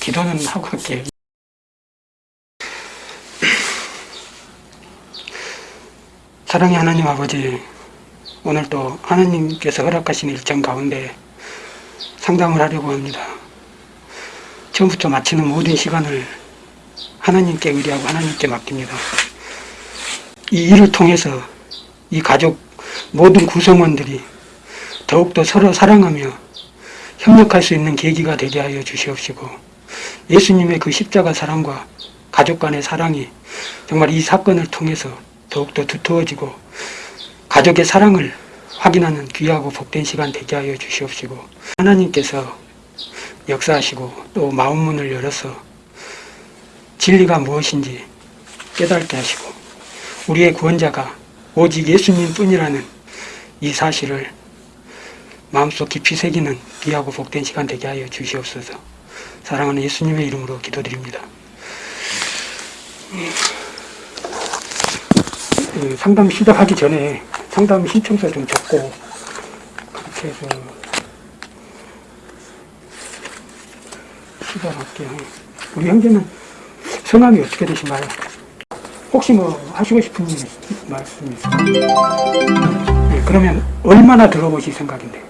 기도는 하고 갈게요. 사랑의 하나님 아버지, 오늘 또 하나님께서 허락하신 일정 가운데 상담을 하려고 합니다. 처음부터 마치는 모든 시간을 하나님께 의뢰하고 하나님께 맡깁니다. 이 일을 통해서 이 가족 모든 구성원들이 더욱더 서로 사랑하며 협력할 수 있는 계기가 되게 하여 주시옵시고 예수님의 그 십자가 사랑과 가족 간의 사랑이 정말 이 사건을 통해서 더욱더 두터워지고 가족의 사랑을 확인하는 귀하고 복된 시간 되게 하여 주시옵시고 하나님께서 역사하시고 또 마음문을 열어서 진리가 무엇인지 깨닫게 하시고 우리의 구원자가 오직 예수님 뿐이라는 이 사실을 마음속 깊이 새기는 귀하고 복된 시간 되게 하여 주시옵소서 사랑하는 예수님의 이름으로 기도드립니다. 그 상담 시작하기 전에 상담 신청서 좀 적고 그렇게 해서 시작할게요. 우리 형제는 성함이 어떻게 되신가요? 혹시 뭐 하시고 싶은 말씀 있으세요? 네, 그러면 얼마나 들어보실 생각인데?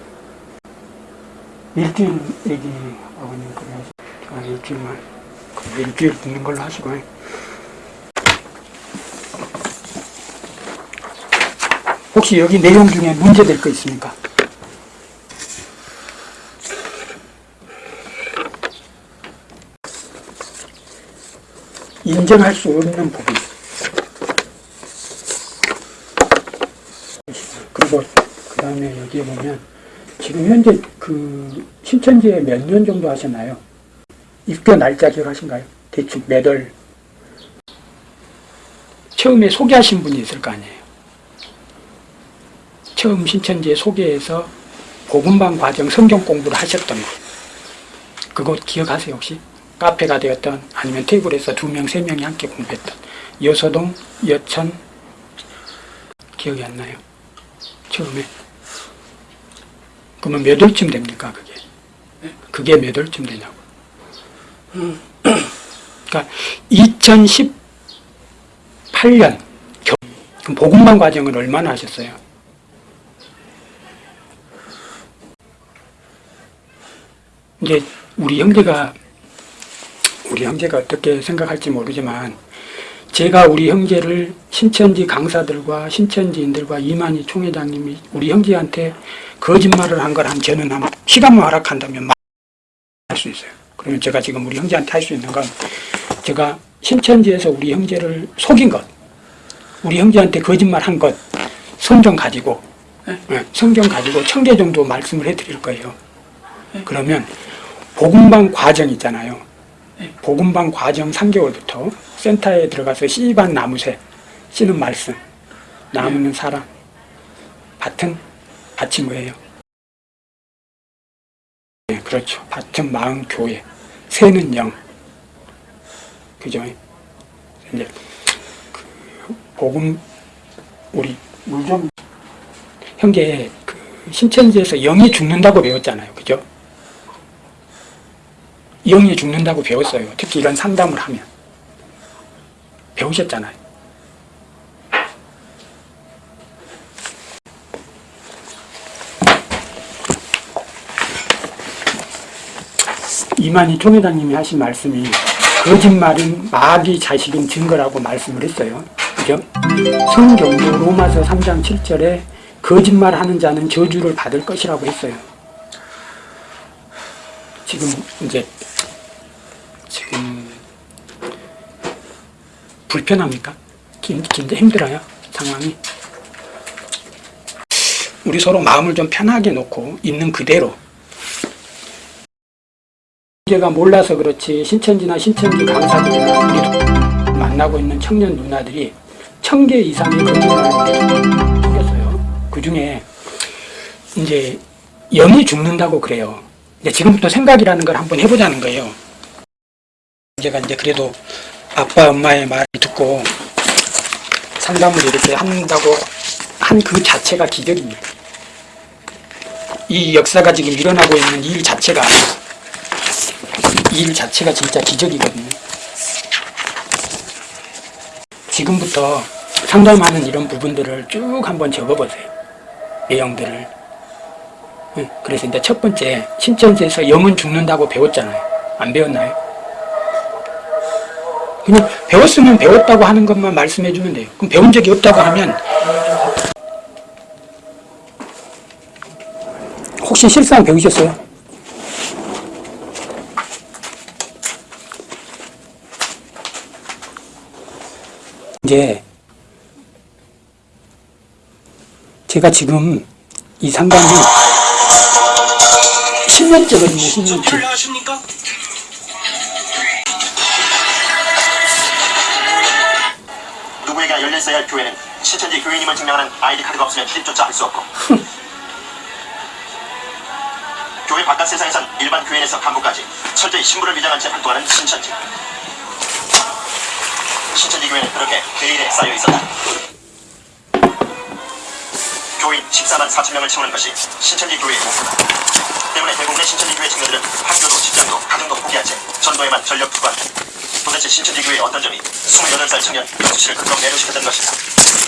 일주일 얘기 아버님 아, 일주일만 그 일주일 듣는 걸로 하시고 혹시 여기 내용 중에 문제될 거 있습니까? 인정할 수 없는 부분 그리고 그 다음에 여기에 보면 지금 현재 그 신천지에 몇 년 정도 하셨나요? 입교 날짜 기억하신가요? 대충 몇 월? 처음에 소개하신 분이 있을 거 아니에요? 처음 신천지에 소개해서 복음방 과정 성경 공부를 하셨던 거 그거 기억하세요 혹시? 카페가 되었던 아니면 테이블에서 두 명, 세 명이 함께 공부했던 여서동, 여천 기억이 안 나요? 처음에 그러면 몇 월쯤 됩니까 그게? 그게 몇 월쯤 되냐고 그러니까 2018년 그럼 복음방 과정을 얼마나 하셨어요? 이제 우리 형제가 우리 형제가 어떻게 생각할지 모르지만 제가 우리 형제를 신천지 강사들과 신천지인들과 이만희 총회장님이 우리 형제한테 거짓말을 한 걸 한 저는 한 시간만 허락한다면 할수 있어요. 그러면 제가 지금 우리 형제한테 할 수 있는 건 제가 신천지에서 우리 형제를 속인 것, 우리 형제한테 거짓말 한 것, 성경 가지고 네, 성경 가지고 천 개 정도 말씀을 해드릴 거예요. 그러면 복음방 과정 있잖아요. 복음방 과정 3개월부터 센터에 들어가서 씨반 나무새 씨는 말씀 나무는 사람 밭은 뭐예요? 네, 그렇죠. 밭은 마음 교회 새는 영 그죠? 이제 그 복음 우리 물좀 형제 그 신천지에서 영이 죽는다고 배웠잖아요. 그죠? 영이 죽는다고 배웠어요. 특히 이런 상담을 하면. 배우셨잖아요. 이만희 총회장님이 하신 말씀이 거짓말은 마귀 자식인 증거라고 말씀을 했어요. 그죠? 성경도 로마서 3장 7절에 거짓말하는 자는 저주를 받을 것이라고 했어요. 지금 이제 지금 불편합니까? 진짜 힘들어요 상황이 우리 서로 마음을 좀 편하게 놓고 있는 그대로 제가 몰라서 그렇지 신천지나 신천지 강사들이나 우리 만나고 있는 청년 누나들이 천 개 이상의 거짓말을 생겼어요. 그 중에 이제 영이 죽는다고 그래요. 이제 지금부터 생각이라는 걸 한번 해보자는 거예요. 제가 이제 그래도 아빠 엄마의 말을 듣고 상담을 이렇게 한다고 한 그 자체가 기적입니다. 이 역사가 지금 일어나고 있는 일 자체가 이 일 자체가 진짜 기적이거든요. 지금부터 상담하는 이런 부분들을 쭉 한번 적어보세요. 내용들을. 응, 그래서 이제 첫 번째, 신천지에서 영은 죽는다고 배웠잖아요. 안 배웠나요? 그냥 배웠으면 배웠다고 하는 것만 말씀해 주면 돼요. 그럼 배운 적이 없다고 하면 혹시 실상 배우셨어요? 이제 제가 지금 이 상담이 10년째거든요, 10년째. 안녕하십니까? 누구에게나 열려 있어야 할 교회는 신천지 교인임을 증명하는 아이디 카드가 없으면 출입조차 할 수 없고 교회 바깥 세상에선 일반 교인에서 간부까지 철저히 신부를 위장한 채 활동하는 신천지 신천지 교회는 그렇게 베일에 쌓여 있었다 교인 14만 4천 명을 채우는 것이 신천지 교회의 목표다 때문에 대부분의 신천지 교회 청년들은 학교도 직장도 가정도 포기한 채 전도에만 전력 투구한다 도대체 신천지 교회의 어떤 점이 28살 청년 영수 씨를 그토록 매료시켰던 것일까?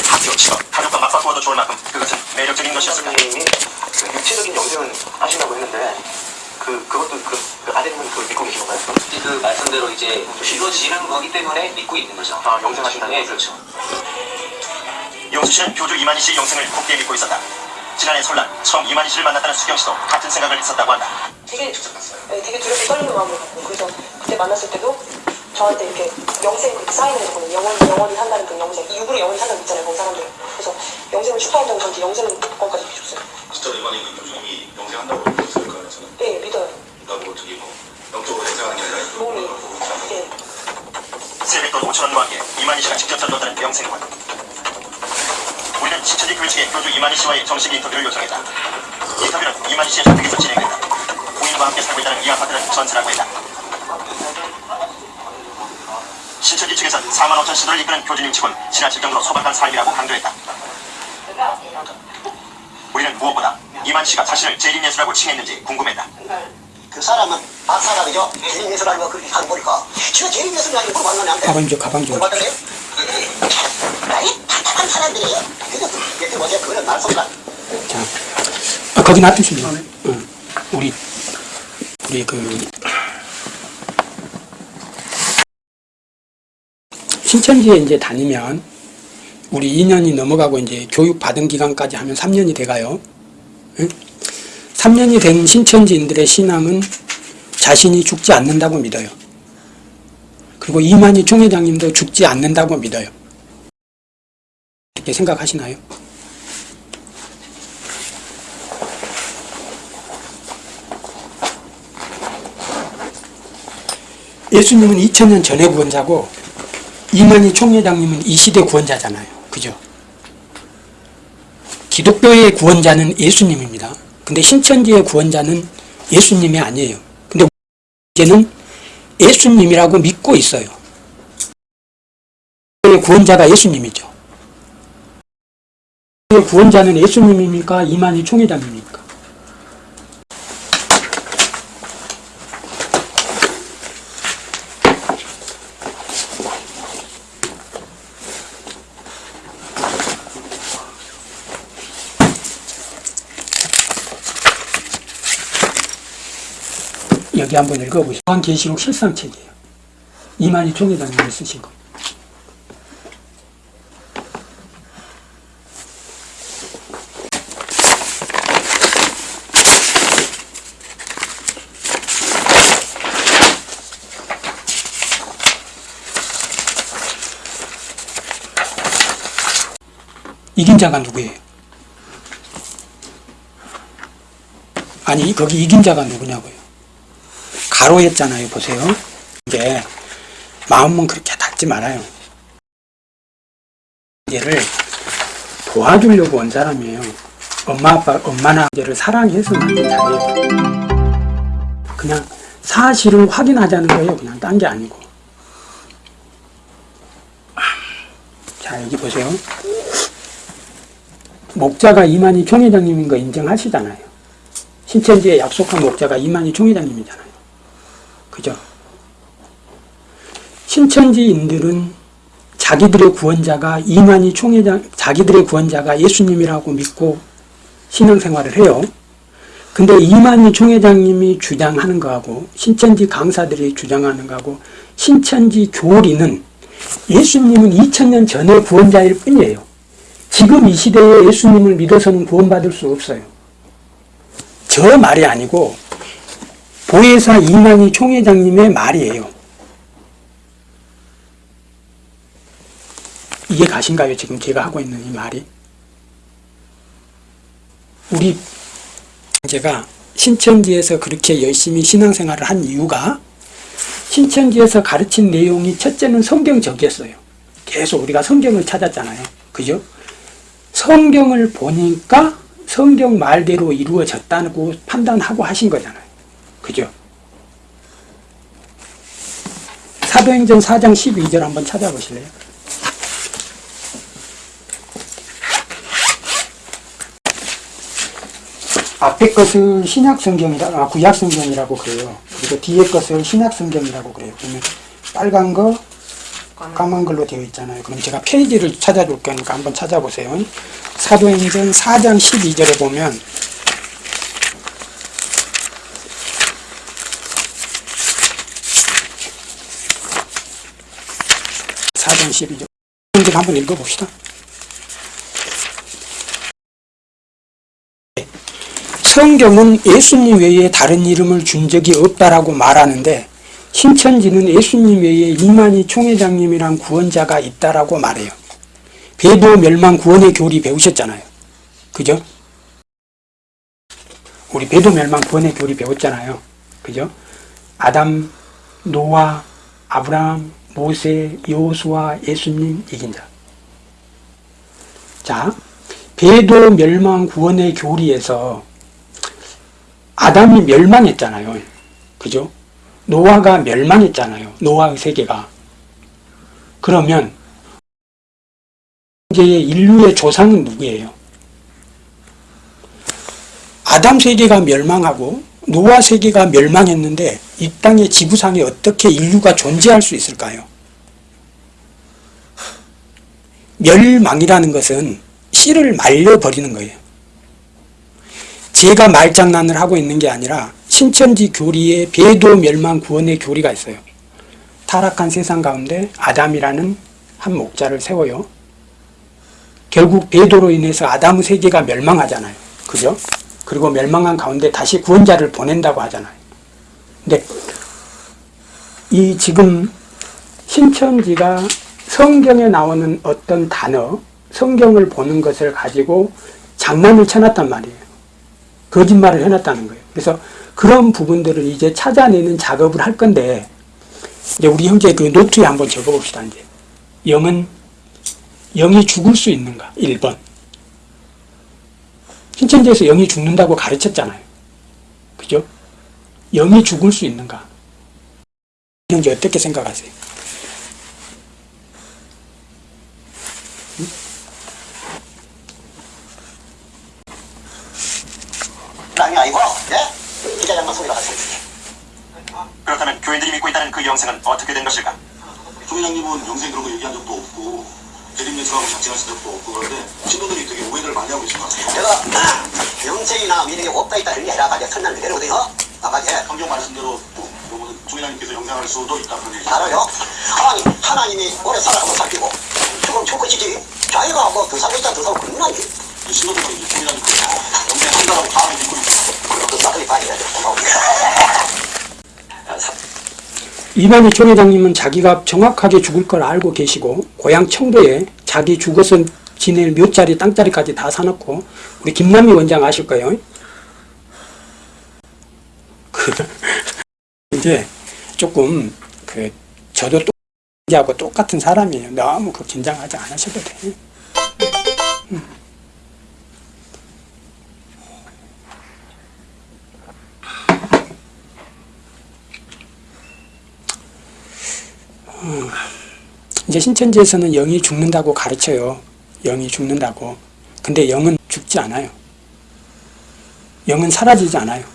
학교, 직업, 가족과 맞바꾸어도 좋을 만큼 그것은 매력적인 것이었을까? 선생님이 그 육체적인 영생을 하신다고 했는데 그 그것도 그, 그 아드님은 그걸 믿고 계신 건가요? 그 말씀대로 이제 이루어지는 거기 때문에 믿고 있는 거죠. 아, 영생하신다는 네? 그렇죠. 영수 씨는 교주 이만희 씨의 영생을 굳게 믿고 있었다. 지난해 설날 처음 이만희 씨를 만났다는 수경 씨도 같은 생각을 했었다고 한다. 되게 네, 되게 두렵고 떨리는 마음을 갖고 그래서 그때 만났을 때도 저한테 이렇게 영생 그렇게 사인을 해줬거든요. 영원 영원히 산다는 그 영생 이 육으로 영원히 산다고 있잖아요. 그 사람들. 그래서 영생을 축하한다고 저한테 영생을 복권까지 해줬어요. 진짜 이만희 그 교수님이 영생한다고 저는. 네 믿어요. 나보고 저기 뭐 영적으로 영생하는 게 아니라 몸이. 네. 세뱃돈 5천 원과 함께 이만희 씨가 직접 전도했다는 영생관. 우리는 신천지 교회 측에 교주 이만희 씨와의 정식 인터뷰를 요청했다. 인터뷰는 이만희 씨의 주택에서 진행됐다. 부인과 함께 살고 있다는 이 아파트는 전세라고 했다. 신천지 측에선 4만 5천 시도를 이끄는 교주님 측은 지나칠 정도로 소박한 삶이라고 강조했다. 우리는 무엇보다 이만 씨가 자신을 재림예수라고 칭했는지 궁금했다. 그 사람은 박사가 그죠? 재림예술하는 거 그렇게 하는 거니까 지금 재림예술이 아니고 뭘 만나면 안 돼. 가방 좀, 가방 좀. 맞다네? 아니 답답한 사람들이 그거 그 뭐지 그거는 말소리가 자, 아, 거기 놔두시면. 응. 우리, 우리 그, 신천지에 이제 다니면, 우리 2년이 넘어가고 이제 교육 받은 기간까지 하면 3년이 돼가요. 응? 3년이 된 신천지인들의 신앙은 자신이 죽지 않는다고 믿어요. 그리고 이만희 총회장님도 죽지 않는다고 믿어요. 이렇게 생각하시나요? 예수님은 2000년 전에 구원자고 이만희 총회장님은 이 시대 구원자잖아요. 그죠? 기독교의 구원자는 예수님입니다. 근데 신천지의 구원자는 예수님이 아니에요. 근데 이제는 예수님이라고 믿고 있어요. 구원자가 예수님이죠. 구원자는 예수님입니까? 이만희 총회장입니까? 여기 한번 읽어보시죠. 요한계시록 실상책이에요. 이만희 총회장님이 쓰신 거. 이긴 자가 누구예요? 아니 거기 이긴 자가 누구냐고요? 가로했잖아요. 보세요. 이게 마음은 그렇게 닫지 말아요. 얘를 도와주려고 온 사람이에요. 엄마 아빠 엄마나 얘를 사랑해서 만든 자리예요. 그냥 사실을 확인하자는 거예요. 그냥 딴 게 아니고. 자 여기 보세요. 목자가 이만희 총회장님인 거 인정하시잖아요. 신천지에 약속한 목자가 이만희 총회장님이잖아요. 그죠? 신천지인들은 자기들의 구원자가 이만희 총회장, 자기들의 구원자가 예수님이라고 믿고 신앙생활을 해요. 근데 이만희 총회장님이 주장하는 거하고 신천지 강사들이 주장하는 거하고 신천지 교리는 예수님은 2000년 전의 구원자일 뿐이에요. 지금 이 시대에 예수님을 믿어서는 구원받을 수 없어요. 저 말이 아니고 보혜사 이만희 총회장님의 말이에요. 이해 가신가요? 지금 제가 하고 있는 이 말이? 우리 제가 신천지에서 그렇게 열심히 신앙생활을 한 이유가 신천지에서 가르친 내용이 첫째는 성경적이었어요. 계속 우리가 성경을 찾았잖아요. 그죠? 성경을 보니까 성경 말대로 이루어졌다고 판단하고 하신 거잖아요. 그죠? 사도행전 4장 12절 한번 찾아보실래요? 앞에 것을 신약 성경이라 아, 구약 성경이라고 그래요. 그리고 뒤에 것을 신약 성경이라고 그래요. 그러면 빨간 거, 까만 걸로 되어 있잖아요. 그럼 제가 페이지를 찾아줄 거니까 한번 찾아보세요. 사도행전 4장 12절에 보면 사장 12절 한번 읽어봅시다. 성경은 예수님 외에 다른 이름을 준 적이 없다라고 말하는데 신천지는 예수님 외에 이만희 총회장님이란 구원자가 있다라고 말해요. 배도 멸망 구원의 교리 배우셨잖아요. 그죠? 우리 배도 멸망 구원의 교리 배웠잖아요. 그죠? 아담, 노아, 아브라함, 모세, 여호수아, 예수님 이긴 자. 자, 배도 멸망 구원의 교리에서 아담이 멸망했잖아요. 그죠? 노아가 멸망했잖아요. 노아의 세계가. 그러면 이제의 인류의 조상은 누구예요? 아담 세계가 멸망하고 노아 세계가 멸망했는데 이 땅의 지구상에 어떻게 인류가 존재할 수 있을까요? 멸망이라는 것은 씨를 말려버리는 거예요. 제가 말장난을 하고 있는 게 아니라 신천지 교리에 배도 멸망 구원의 교리가 있어요. 타락한 세상 가운데 아담이라는 한 목자를 세워요. 결국 배도로 인해서 아담의 세계가 멸망하잖아요. 그죠? 그리고 멸망한 가운데 다시 구원자를 보낸다고 하잖아요. 근데 이 지금 신천지가 성경에 나오는 어떤 단어, 성경을 보는 것을 가지고 장난을 쳐놨단 말이에요. 거짓말을 해놨다는 거예요. 그래서 그런 부분들을 이제 찾아내는 작업을 할 건데, 이제 우리 형제 그 노트에 한번 적어봅시다, 이제. 영은, 영이 죽을 수 있는가? 1번. 신천지에서 영이 죽는다고 가르쳤잖아요. 그죠? 영이 죽을 수 있는가? 형제 어떻게 생각하세요? 땅이 아니고 예? 기자장만 소리가 하세요 그렇다면 교인들이 믿고 있다는 그 영생은 어떻게 된 것일까? 총회장님은 영생 그런 거 얘기한 적도 없고 대립매수하고 작정하신 적도 없고 그런데 신도들이 되게 오해를 많이 하고 계신 것 같아요. 내가 영생이나 미래가 없다 있다 이런 게 아니라 아까 설명 그대로거든요 예 성경 말씀대로 총회장님께서 영생할 수도 있다 그런. 알아요? 하나님, 하나님이 오래 살아가고 살피고 죽으면 죽고 지지 자기가 뭐더 살고 있다 더 살고 그런 건 아니지 신도들은 이제 총회장님께서 영생한다고 다음에 믿고 있고 그 사람이 봐야 돼 이만희 총회장님은 자기가 정확하게 죽을 걸 알고 계시고 고향 청도에 자기 죽어서 지낼 묘자리 땅자리까지 다 사놓고 우리 김남희 원장 아실 거예요. 그 이제 조금 그 저도 하고 똑같은 사람이에요. 너무 그 긴장하지 않으셔도 돼. 이제 신천지에서는 영이 죽는다고 가르쳐요. 영이 죽는다고. 근데 영은 죽지 않아요. 영은 사라지지 않아요.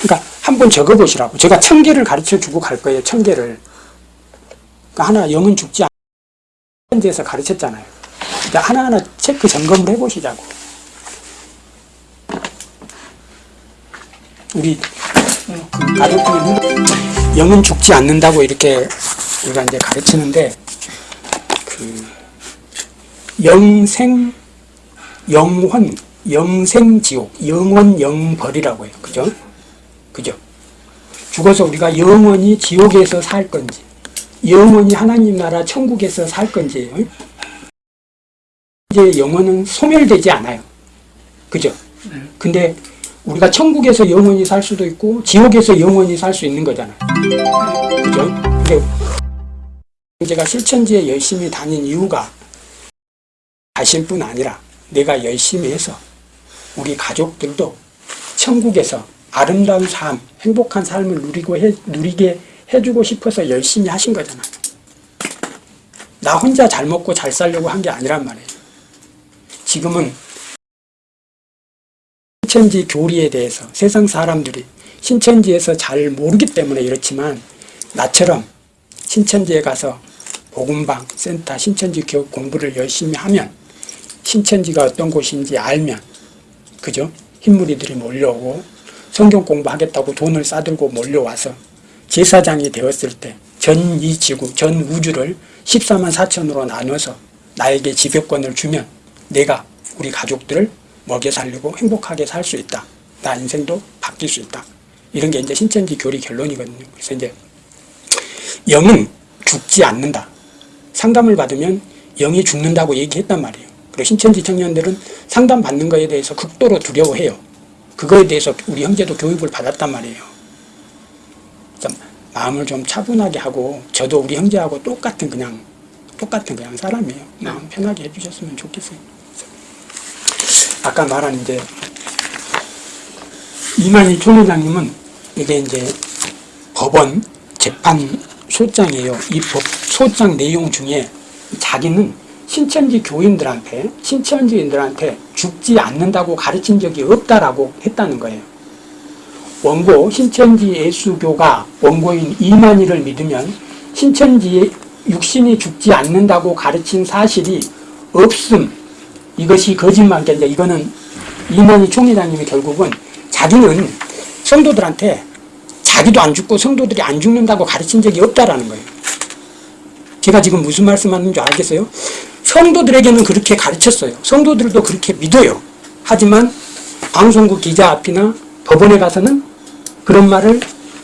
그러니까 한번 적어보시라고. 제가 천 개를 가르쳐 주고 갈 거예요. 천 개를. 그러니까 하나 영은 죽지 않. 현지에서 가르쳤잖아요. 그러니까 하나하나 체크 점검을 해보시자고. 우리 그 가족 중에 누가 영은 죽지 않는다고 이렇게 우리가 이제 가르치는데 그 영생 영혼 영생지옥 영원 영벌이라고 해요. 그죠? 그죠? 죽어서 우리가 영원히 지옥에서 살 건지 영원히 하나님 나라 천국에서 살 건지 이제 영혼은 소멸되지 않아요. 그죠? 근데 우리가 천국에서 영원히 살 수도 있고 지옥에서 영원히 살 수 있는 거잖아요. 그죠? 근데 제가 실천지에 열심히 다닌 이유가 자신 뿐 아니라 내가 열심히 해서 우리 가족들도 천국에서 아름다운 삶, 행복한 삶을 누리고 해, 누리게 해주고 싶어서 열심히 하신 거잖아요. 나 혼자 잘 먹고 잘 살려고 한 게 아니란 말이에요. 지금은 신천지 교리에 대해서 세상 사람들이 신천지에서 잘 모르기 때문에 이렇지만 나처럼 신천지에 가서 복음방, 센터, 신천지 교육 공부를 열심히 하면 신천지가 어떤 곳인지 알면 그죠? 흰무리들이 몰려오고 성경 공부하겠다고 돈을 싸들고 몰려와서 제사장이 되었을 때 전 이 지구, 전 우주를 14만 4천으로 나눠서 나에게 지배권을 주면 내가 우리 가족들을 먹여 살리고 행복하게 살 수 있다. 나 인생도 바뀔 수 있다. 이런 게 이제 신천지 교리 결론이거든요. 그래서 이제 영은 죽지 않는다. 상담을 받으면 영이 죽는다고 얘기했단 말이에요. 그리고 신천지 청년들은 상담 받는 거에 대해서 극도로 두려워해요. 그거에 대해서 우리 형제도 교육을 받았단 말이에요. 좀 마음을 좀 차분하게 하고 저도 우리 형제하고 똑같은 그냥 똑같은 그냥 사람이에요. 마음 편하게 해주셨으면 좋겠어요. 아까 말한 이제 이만희 총회장님은 이게 이제 법원 재판 소장이에요. 이 법 소장 내용 중에 자기는 신천지 교인들한테 신천지인들한테 죽지 않는다고 가르친 적이 없다라고 했다는 거예요. 원고 신천지 예수교가 원고인 이만희를 믿으면 신천지 육신이 죽지 않는다고 가르친 사실이 없음 이것이 거짓말, 이제 이거는 이만희 총회장님이 결국은 자기는 성도들한테 자기도 안 죽고 성도들이 안 죽는다고 가르친 적이 없다라는 거예요. 제가 지금 무슨 말씀하는 줄 알겠어요? 성도들에게는 그렇게 가르쳤어요. 성도들도 그렇게 믿어요. 하지만 방송국 기자 앞이나 법원에 가서는 그런 말을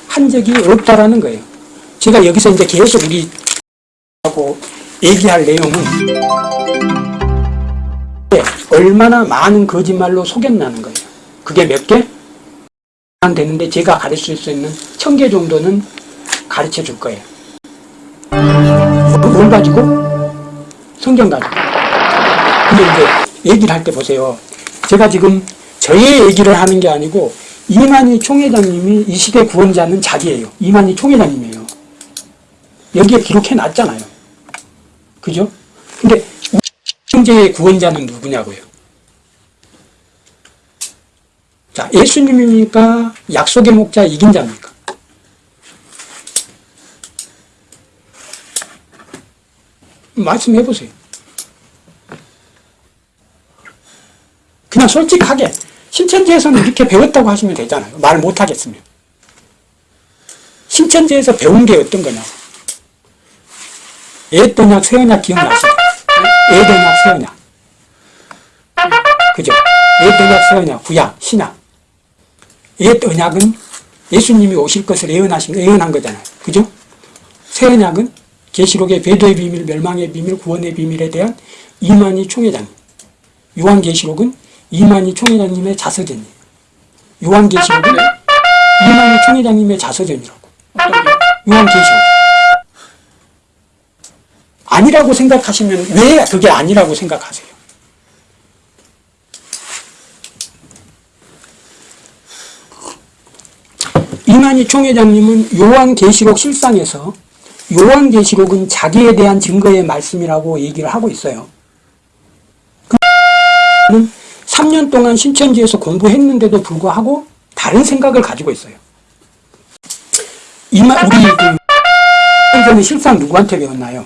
한 적이 없다라는 거예요. 제가 여기서 이제 계속 우리 하고 얘기할 내용은 얼마나 많은 거짓말로 속였나는 거예요. 그게 몇 개? 되는데 제가 가르칠 수 있는 천 개 정도는 가르쳐 줄 거예요. 뭘 가지고? 성경 가지고. 근데 이제 얘기를 할 때 보세요. 제가 지금 저의 얘기를 하는 게 아니고 이만희 총회장님이 이 시대 구원자는 자기예요. 이만희 총회장님이에요. 여기에 기록해 놨잖아요. 그죠? 근데 형제의 구원자는 누구냐고요? 자, 예수님입니까? 약속의 목자 이긴 자입니까? 말씀해 보세요. 그냥 솔직하게 신천지에서는 이렇게 배웠다고 하시면 되잖아요. 말 못하겠으면. 신천지에서 배운 게 어떤 거냐고. 애떠약, 새언약 기억나시죠? 애떠약, 새언약. 그죠? 애떠약, 새언약, 구약, 신약. 옛언약은 예수님이 오실 것을 예언하신, 예언한 거잖아요. 그죠? 새언약은 계시록의 배도의 비밀, 멸망의 비밀, 구원의 비밀에 대한 이만희 총회장. 요한 계시록은 이만희 총회장님의 자서전이에요. 요한 계시록은 이만희 총회장님의 자서전이라고. 요한 계시록. 아니라고 생각하시면 왜 그게 아니라고 생각하세요? 이만희 총회장님은 요한계시록 실상에서 요한계시록은 자기에 대한 증거의 말씀이라고 얘기를 하고 있어요. 그는 3년 동안 신천지에서 공부했는데도 불구하고 다른 생각을 가지고 있어요. 이마 우리 그 이경재는 실상 누구한테 배웠나요?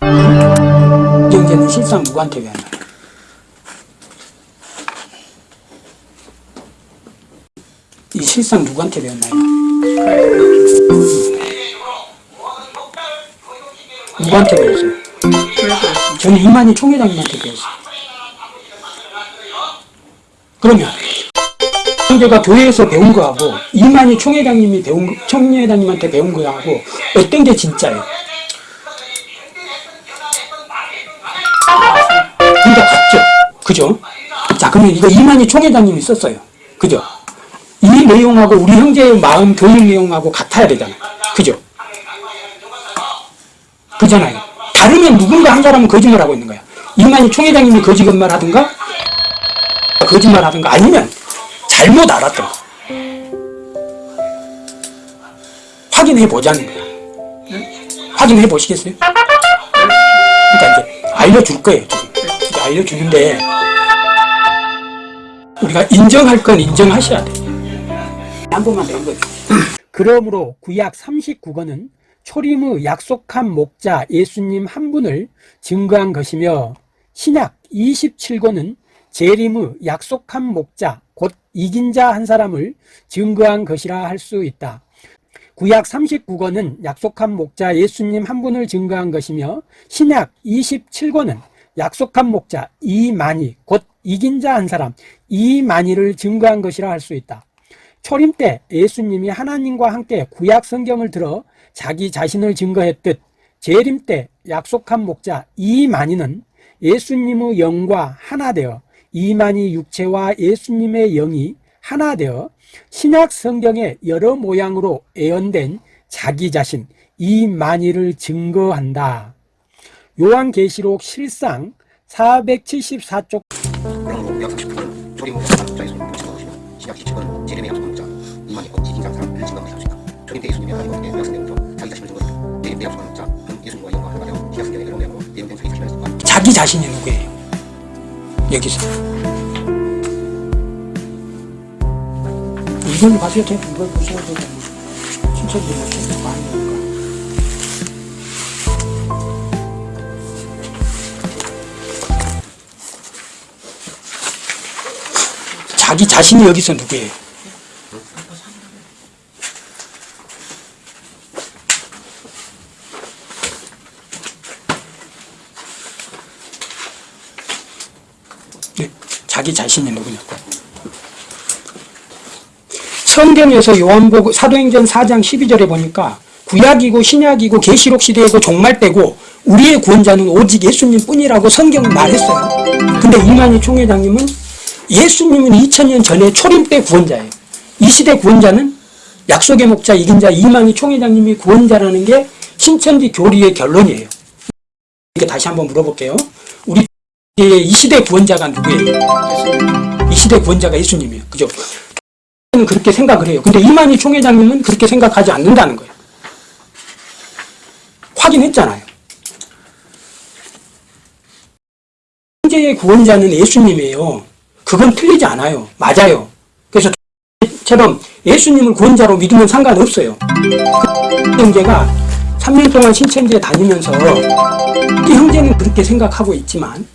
이경재는 실상 누구한테 배웠나요? 이 실상 누구한테 배웠나요? 누구한테 배웠어요? 저는 이만희 총회장님한테 배웠어요. 그러면 형제가 교회에서 배운 거하고 이만희 총회장님이 배운 거- 총회장님한테 배운 거하고 어떤 게 진짜예요? 둘다 같죠? 그죠? 자 그러면 이거 이만희 총회장님이 썼어요. 그죠? 이 내용하고 우리 형제의 마음 교육 내용하고 같아야 되잖아요. 그죠? 그잖아요. 다르면 누군가 한 사람은 거짓말하고 있는 거야. 이만희 총회장님이 거짓말 하든가 거짓말 하든가 아니면 잘못 알았던 거. 확인해 보자는 거야. 확인해 보시겠어요? 그러니까 이제 알려줄 거예요. 지금. 알려주는데 우리가 인정할 건 인정하셔야 돼. 한 번만 배운 거죠. 그러므로 구약 39권은 초림의 약속한 목자 예수님 한 분을 증거한 것이며 신약 27권은 재림의 약속한 목자 곧 이긴 자 한 사람을 증거한 것이라 할 수 있다. 구약 39권은 약속한 목자 예수님 한 분을 증거한 것이며 신약 27권은 약속한 목자 이만희 곧 이긴 자 한 사람 이만희를 증거한 것이라 할 수 있다. 초림 때 예수님이 하나님과 함께 구약 성경을 들어 자기 자신을 증거했듯 재림 때 약속한 목자 이만희는 예수님의 영과 하나 되어 이만희 육체와 예수님의 영이 하나 되어 신약 성경의 여러 모양으로 예언된 자기 자신 이만희를 증거한다. 요한계시록 실상 474쪽 조림 때 예수님의 하나님 어떻게 약속된 것 자기 자신이 누구예요? 여기서 이걸 봐셔도 돼요. 이걸 보셔도 되고 진짜 계속 많이 니까 자기 자신이 여기서 누구예요? 네, 자기 자신이 누구냐고. 성경에서 요한복음 사도행전 4장 12절에 보니까 구약이고 신약이고 계시록 시대이고 종말 때고 우리의 구원자는 오직 예수님 뿐이라고 성경은 말했어요. 근데 이만희 총회장님은 예수님은 2000년 전에 초림 때 구원자예요. 이 시대 구원자는 약속의 목자 이긴 자 이만희 총회장님이 구원자라는 게 신천지 교리의 결론이에요. 이렇게 다시 한번 물어볼게요. 우리 이 시대 구원자가 누구예요? 이 시대 구원자가 예수님이에요. 그죠? 는 그렇게 생각을 해요. 근데 이만희 총회장님은 그렇게 생각하지 않는다는 거예요. 확인했잖아요. 현재의 구원자는 예수님이에요. 그건 틀리지 않아요. 맞아요. 그래서 처럼 예수님을 구원자로 믿으면 상관없어요. 그 형제가 3년 동안 신천지에 다니면서 이 형제는 그렇게 생각하고 있지만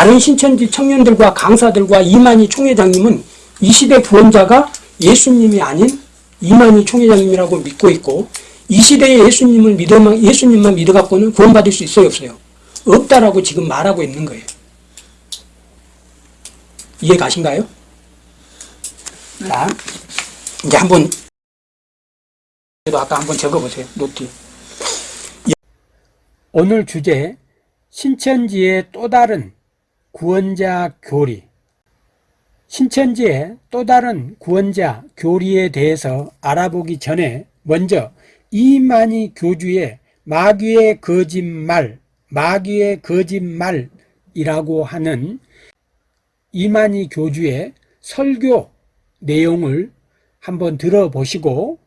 다른 신천지 청년들과 강사들과 이만희 총회장님은 이 시대 구원자가 예수님이 아닌 이만희 총회장님이라고 믿고 있고 이 시대에 예수님을 믿어만 예수님만 믿어갖고는 구원받을 수 있어요 없어요? 없다라고 지금 말하고 있는 거예요. 이해 가신가요? 자, 이제 한번 아까 한번 적어보세요 노트. 오늘 주제 신천지의 또 다른 구원자 교리 신천지의 또 다른 구원자 교리에 대해서 알아보기 전에 먼저 이만희 교주의 마귀의 거짓말, 마귀의 거짓말이라고 하는 이만희 교주의 설교 내용을 한번 들어보시고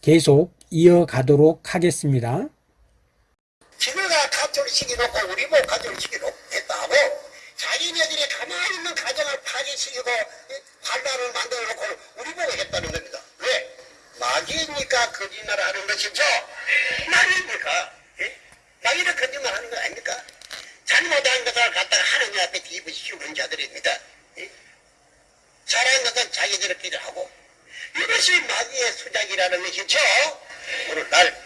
계속 이어가도록 하겠습니다. 지네가 가족을 시켜놓고 우리 뭐 가족을 시켜놓겠다고 자기네들이 가만히 있는 가정을 파괴시키고 반란을 만들어 놓고 우리 보고 했다는 겁니다. 왜? 마귀 자기니까 거짓말 하는 것이죠. 말입니까? 예? 자기는 거짓말 하는 거 아닙니까? 잘못한 것을 갖다가 하나님 앞에 뒤집으시는 자들입니다. 예? 잘한 것은 자기들끼리 하고 이것이 마귀의 수작이라는 것이죠. 오늘날